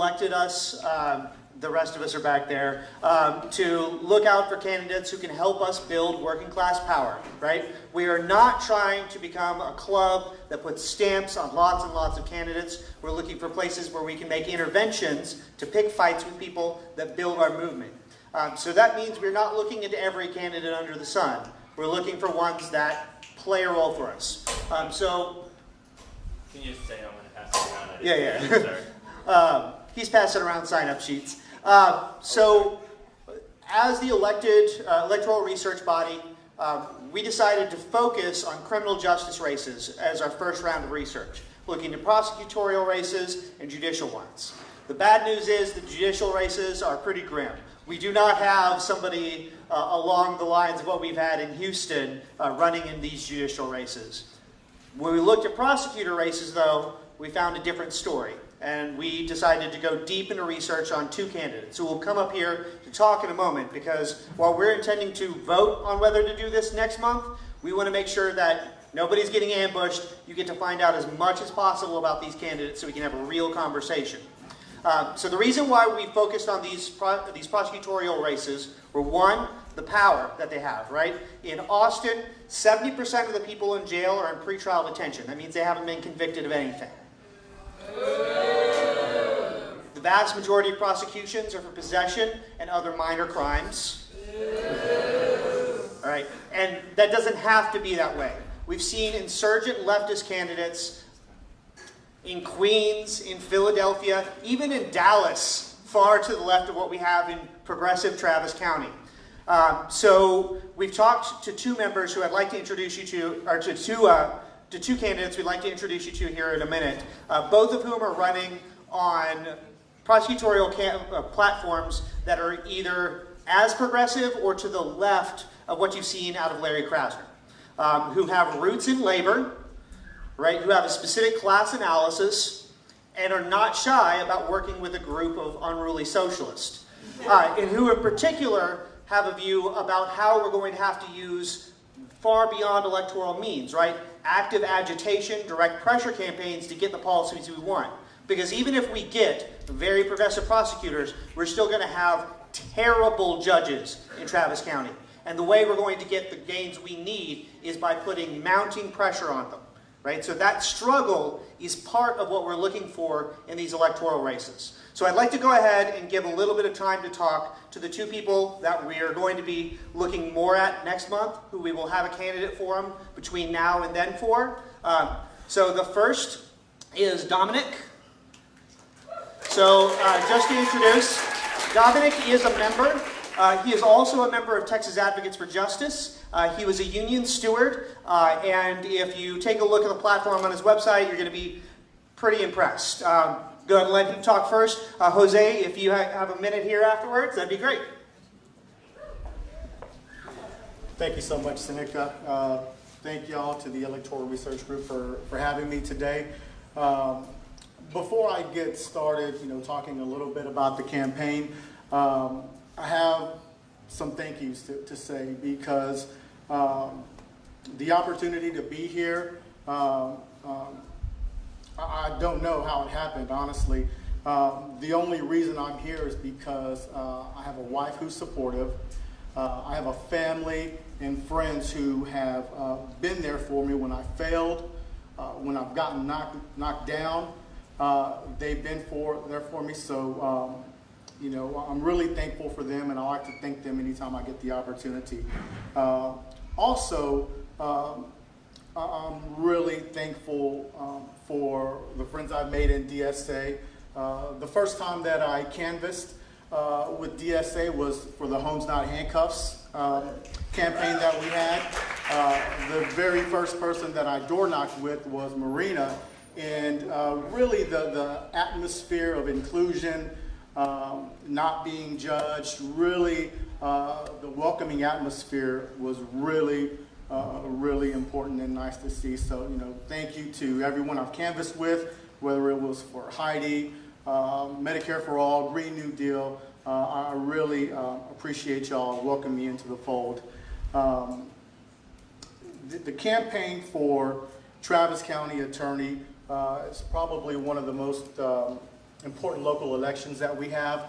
elected us, um, the rest of us are back there, um, to look out for candidates who can help us build working class power, right? We are not trying to become a club that puts stamps on lots and lots of candidates. We're looking for places where we can make interventions to pick fights with people that build our movement. Um, so that means we're not looking into every candidate under the sun. We're looking for ones that play a role for us. Um, so, Can you just say I'm going to pass it around? Yeah, yeah. he's passing around sign-up sheets. Uh, so, as the elected uh, electoral research body, um, we decided to focus on criminal justice races as our first round of research, looking at prosecutorial races and judicial ones. The bad news is the judicial races are pretty grim. We do not have somebody uh, along the lines of what we've had in Houston uh, running in these judicial races. When we looked at prosecutor races, though, we found a different story. And we decided to go deep into research on two candidates who will come up here to talk in a moment because while we're intending to vote on whether to do this next month, we want to make sure that nobody's getting ambushed. You get to find out as much as possible about these candidates so we can have a real conversation. Um, so the reason why we focused on these, pro these prosecutorial races were one, the power that they have, right? In Austin, 70% of the people in jail are in pretrial detention. That means they haven't been convicted of anything. The vast majority of prosecutions are for possession and other minor crimes. All right, and that doesn't have to be that way. We've seen insurgent leftist candidates in Queens, in Philadelphia, even in Dallas, far to the left of what we have in progressive Travis County. Um, so we've talked to two members who I'd like to introduce you to, or to two, uh, to two candidates we'd like to introduce you to here in a minute, uh, both of whom are running on prosecutorial uh, platforms that are either as progressive or to the left of what you've seen out of Larry Krasner, um, who have roots in labor, right, who have a specific class analysis, and are not shy about working with a group of unruly socialists, uh, and who in particular have a view about how we're going to have to use far beyond electoral means, right? Active agitation, direct pressure campaigns to get the policies we want. Because even if we get very progressive prosecutors, we're still going to have terrible judges in Travis County. And the way we're going to get the gains we need is by putting mounting pressure on them. Right? So that struggle is part of what we're looking for in these electoral races. So I'd like to go ahead and give a little bit of time to talk to the two people that we are going to be looking more at next month, who we will have a candidate for them between now and then for. Um, so the first is Dominic. So uh, just to introduce, Dominic is a member. Uh, he is also a member of Texas Advocates for Justice. Uh, he was a union steward, uh, and if you take a look at the platform on his website, you're going to be pretty impressed. Um, go ahead and let him talk first. Uh, Jose, if you ha have a minute here afterwards, that'd be great. Thank you so much, Seneca. Uh, thank y'all to the Electoral Research Group for, for having me today. Um, before I get started, you know, talking a little bit about the campaign, um, I have some thank yous to, to say because um, the opportunity to be here, um, um, I, don't know how it happened, honestly. Um, the only reason I'm here is because uh, I have a wife who's supportive. Uh, I have a family and friends who have uh, been there for me when I failed, uh, when I've gotten knocked, knocked down. Uh, they've been for, there for me. So, um, you know, I'm really thankful for them, and I like to thank them anytime I get the opportunity. Uh, also, um, I'm really thankful um, for the friends I've made in DSA. Uh, the first time that I canvassed uh, with DSA was for the Homes Not Handcuffs um, campaign that we had. Uh, the very first person that I door knocked with was Marina, and uh, really the, the atmosphere of inclusion, um, not being judged, really uh, the welcoming atmosphere was really, uh, really important and nice to see. So, you know, thank you to everyone I've canvassed with, whether it was for Heidi, uh, Medicare for All, Green New Deal. Uh, I really uh, appreciate y'all welcoming me into the fold. Um, the, the campaign for Travis County Attorney uh, is probably one of the most um, important local elections that we have.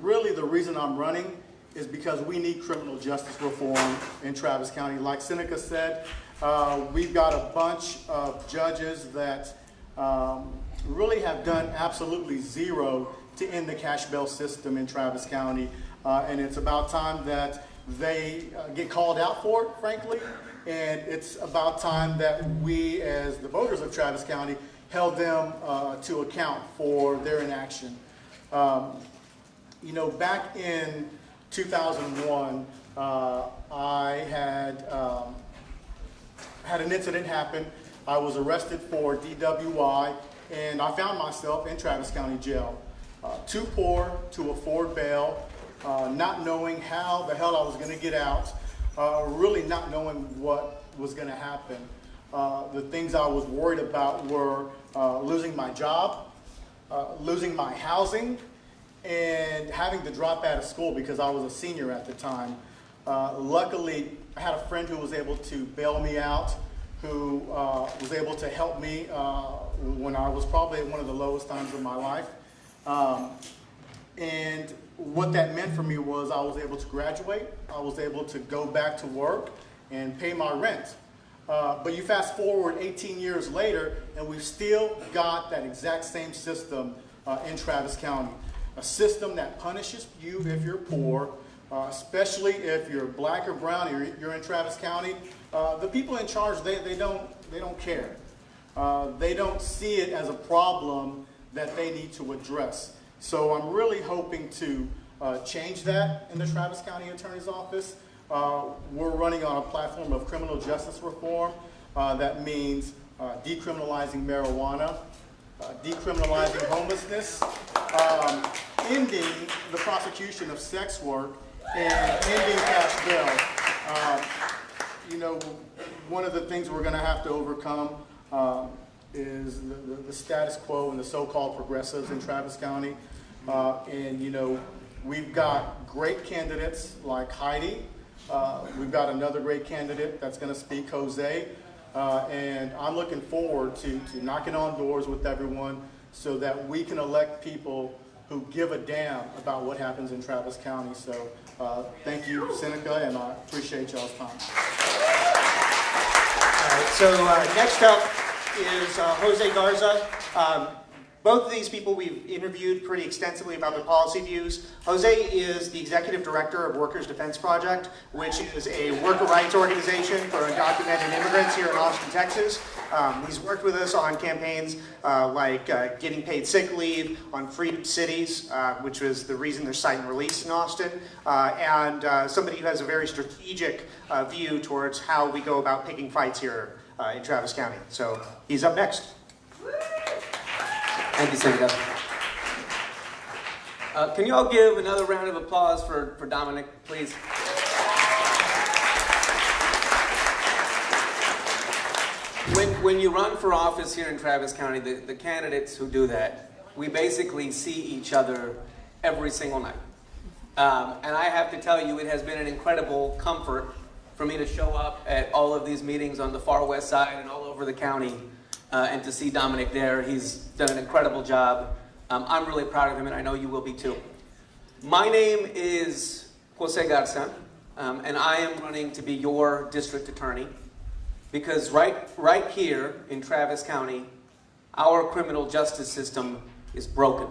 Really, the reason I'm running is because we need criminal justice reform in Travis County. Like Seneca said, uh, we've got a bunch of judges that um, really have done absolutely zero to end the cash bail system in Travis County. Uh, and it's about time that they uh, get called out for it, frankly. And it's about time that we, as the voters of Travis County, held them uh, to account for their inaction. Um, you know, back in 2001, uh, I had um, had an incident happen. I was arrested for DWI, and I found myself in Travis County Jail. Uh, too poor to afford bail, uh, not knowing how the hell I was going to get out, uh, really not knowing what was going to happen. Uh, the things I was worried about were uh, losing my job, losing my housing, and having to drop out of school because I was a senior at the time. Uh, luckily, I had a friend who was able to bail me out, who uh, was able to help me uh, when I was probably at one of the lowest times of my life. Um, and what that meant for me was I was able to graduate, I was able to go back to work and pay my rent. Uh, but you fast forward 18 years later, and we've still got that exact same system uh, in Travis County. A system that punishes you if you're poor, uh, especially if you're black or brown, you're, you're in Travis County. Uh, the people in charge, they, they, don't, they don't care. Uh, they don't see it as a problem that they need to address. So I'm really hoping to uh, change that in the Travis County Attorney's Office. Uh, we're running on a platform of criminal justice reform. Uh, that means decriminalizing marijuana, decriminalizing homelessness, um, ending the prosecution of sex work, and ending cash bail. Um, you know, one of the things we're going to have to overcome um, is the, the, the status quo and the so-called progressives in Travis County. Uh, and, you know, we've got great candidates like Heidi. Uh, we've got another great candidate that's going to speak, Jose. Uh, and I'm looking forward to, to knocking on doors with everyone so that we can elect people who give a damn about what happens in Travis County. So uh, thank you, Seneca, and I appreciate y'all's time. All right, so uh, next up is uh, Jose Garza. Um, both of these people we've interviewed pretty extensively about their policy views. Jose is the executive director of Workers Defense Project, which is a worker rights organization for undocumented immigrants here in Austin, Texas. Um, he's worked with us on campaigns uh, like uh, getting paid sick leave, on Freedom Cities, uh, which was the reason there's cite and release in Austin, uh, and uh, somebody who has a very strategic uh, view towards how we go about picking fights here in Travis County. So he's up next. Thank you, Seneca. Can you all give another round of applause for, for Dominic, please? When, when you run for office here in Travis County, the, the candidates who do that, we basically see each other every single night. Um, and I have to tell you, it has been an incredible comfort for me to show up at all of these meetings on the far west side and all over the county uh, and to see Dominic there. He's done an incredible job. Um, I'm really proud of him, and I know you will be too. My name is Jose Garza, um, and I am running to be your district attorney because right, right here in Travis County, our criminal justice system is broken.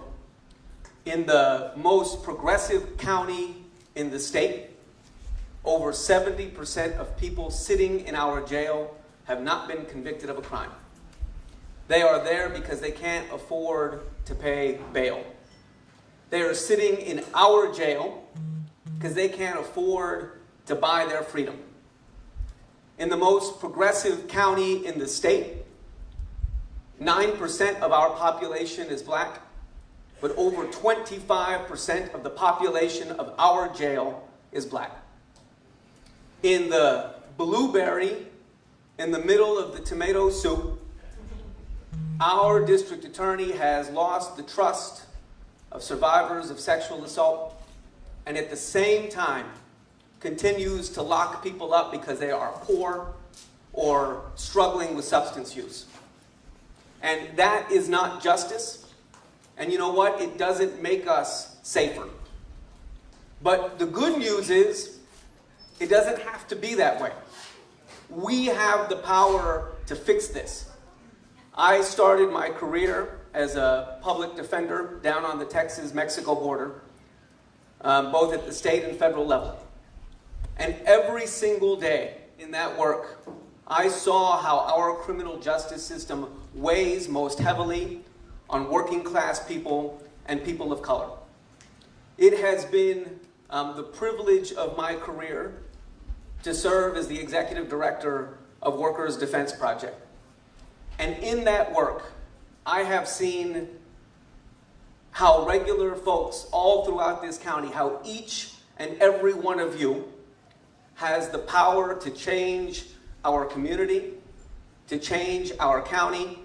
In the most progressive county in the state, over 70% of people sitting in our jail have not been convicted of a crime. They are there because they can't afford to pay bail. They are sitting in our jail because they can't afford to buy their freedom. In the most progressive county in the state, 9% of our population is black, but over 25% of the population of our jail is black. In the blueberry, in the middle of the tomato soup, our district attorney has lost the trust of survivors of sexual assault and at the same time continues to lock people up because they are poor or struggling with substance use. And that is not justice. And you know what? It doesn't make us safer. But the good news is, it doesn't have to be that way. We have the power to fix this. I started my career as a public defender down on the Texas Mexico border, um, both at the state and federal level. And every single day in that work, I saw how our criminal justice system weighs most heavily on working class people and people of color. It has been um, the privilege of my career to serve as the executive director of Workers Defense Project. And in that work, I have seen how regular folks all throughout this county, how each and every one of you has the power to change our community, to change our county,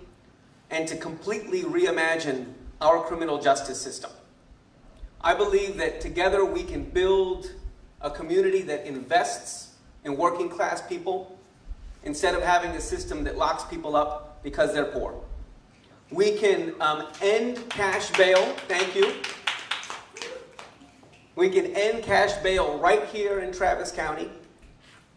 and to completely reimagine our criminal justice system. I believe that together we can build a community that invests in working class people instead of having a system that locks people up because they're poor. We can um, end cash bail, thank you. We can end cash bail right here in Travis County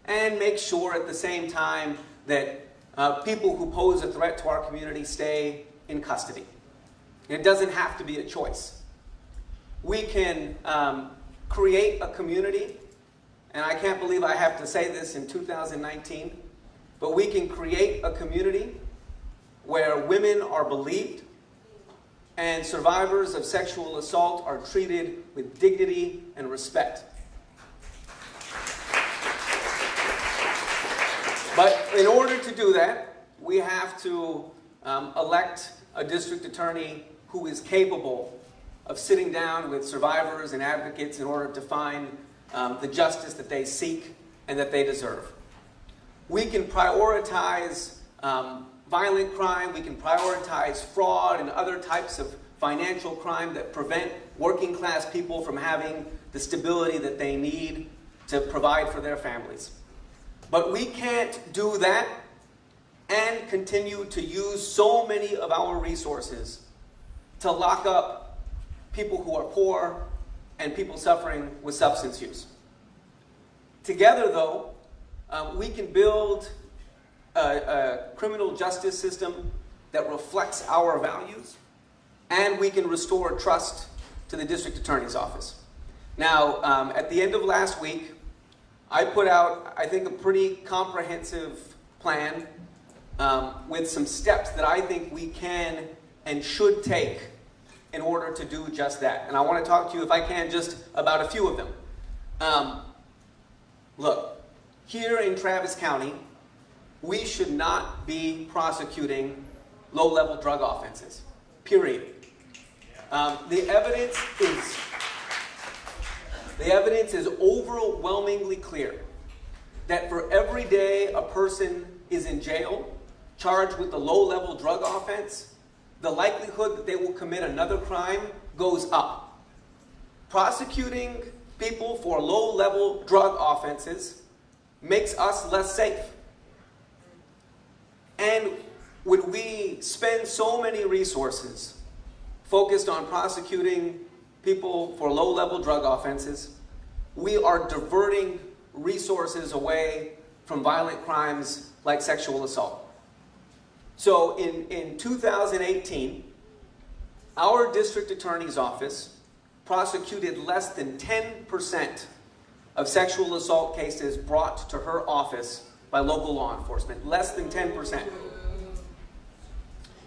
and make sure at the same time that uh, people who pose a threat to our community stay in custody. It doesn't have to be a choice. We can um, create a community, and I can't believe I have to say this in 2019, but we can create a community where women are believed and survivors of sexual assault are treated with dignity and respect. But in order to do that, we have to um, elect a district attorney who is capable of sitting down with survivors and advocates in order to find um, the justice that they seek and that they deserve. We can prioritize um, violent crime, we can prioritize fraud and other types of financial crime that prevent working class people from having the stability that they need to provide for their families. But we can't do that and continue to use so many of our resources to lock up people who are poor and people suffering with substance use. Together, though, um, we can build a, a criminal justice system that reflects our values, and we can restore trust to the district attorney's office. Now, um, at the end of last week, I put out, I think, a pretty comprehensive plan um, with some steps that I think we can and should take in order to do just that. And I want to talk to you, if I can, just about a few of them. Um, look, here in Travis County, we should not be prosecuting low-level drug offenses, period. Um, the evidence is the evidence is overwhelmingly clear that for every day a person is in jail charged with a low-level drug offense, the likelihood that they will commit another crime goes up. Prosecuting people for low-level drug offenses makes us less safe. And when we spend so many resources focused on prosecuting people for low-level drug offenses, we are diverting resources away from violent crimes like sexual assault. So in, in 2018, our district attorney's office prosecuted less than 10% of sexual assault cases brought to her office by local law enforcement. Less than 10%.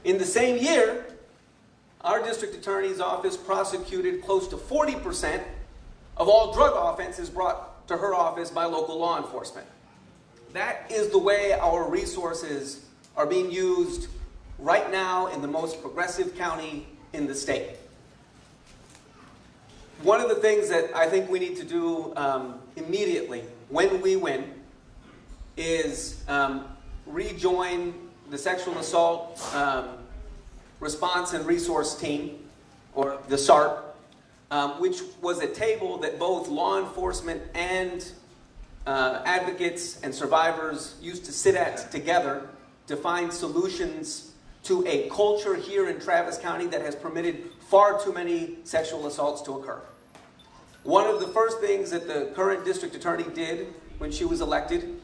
In the same year, our district attorney's office prosecuted close to 40% of all drug offenses brought to her office by local law enforcement. That is the way our resources are being used right now in the most progressive county in the state. One of the things that I think we need to do um, immediately when we win is um, rejoin the sexual assault um, response and resource team, or the SART, um, which was a table that both law enforcement and uh, advocates and survivors used to sit at together to find solutions to a culture here in Travis County that has permitted far too many sexual assaults to occur. One of the first things that the current district attorney did when she was elected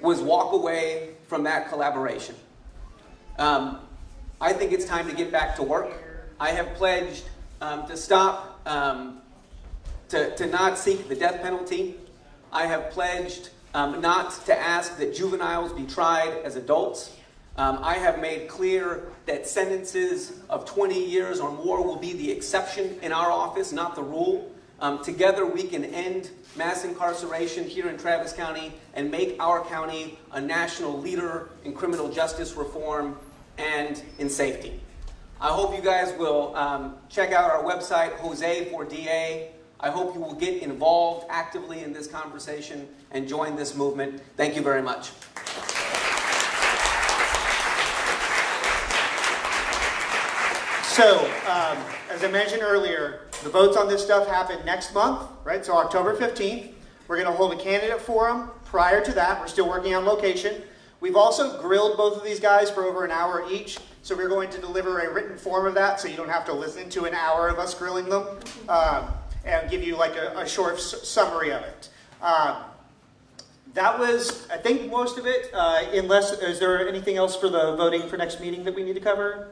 was walk away from that collaboration. Um, I think it's time to get back to work. I have pledged um, to stop, um, to, to not seek the death penalty. I have pledged um, not to ask that juveniles be tried as adults. Um, I have made clear that sentences of 20 years or more will be the exception in our office, not the rule. Um, together, we can end mass incarceration here in Travis County and make our county a national leader in criminal justice reform and in safety. I hope you guys will um, check out our website, Jose4DA. I hope you will get involved actively in this conversation and join this movement. Thank you very much. So, um, as I mentioned earlier, the votes on this stuff happen next month, right? So October 15th. We're going to hold a candidate forum prior to that. We're still working on location. We've also grilled both of these guys for over an hour each. So we're going to deliver a written form of that so you don't have to listen to an hour of us grilling them um, and give you like a, a short summary of it. Um, that was, I think, most of it. Uh, unless, is there anything else for the voting for next meeting that we need to cover?